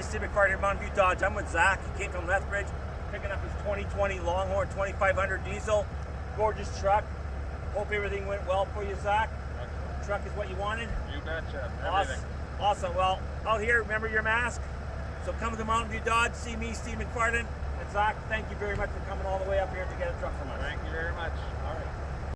Steven Fardon, McFarland here, Mountain View Dodge. I'm with Zach. He came from Lethbridge, picking up his 2020 Longhorn 2500 diesel. Gorgeous truck. Hope everything went well for you, Zach. Excellent. Truck is what you wanted. You betcha. Awesome. Awesome. Well, out here, remember your mask. So come to Mountain View Dodge, see me, Steve McFarland, and Zach. Thank you very much for coming all the way up